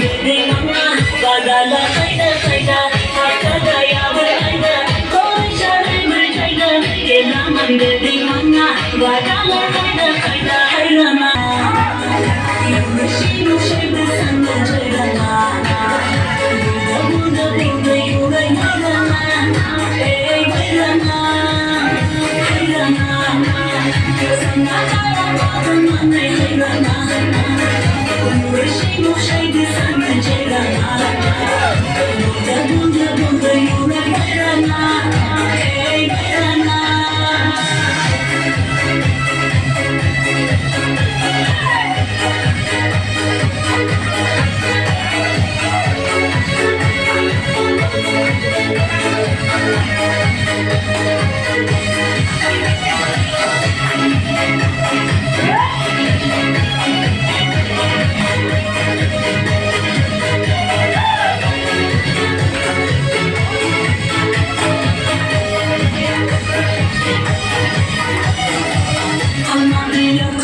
Gandhi manga, wadala kaida kaida hairana. Música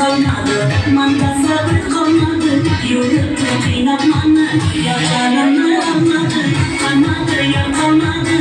qolmadi mangasa bir qolmadi yo'libdi qiynab mani yo'l jonimni olmadi qolmadi yo'l qolmadi